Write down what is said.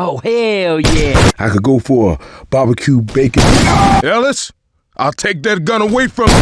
Oh, hell yeah. I could go for a barbecue bacon. Ellis, I'll take that gun away from you.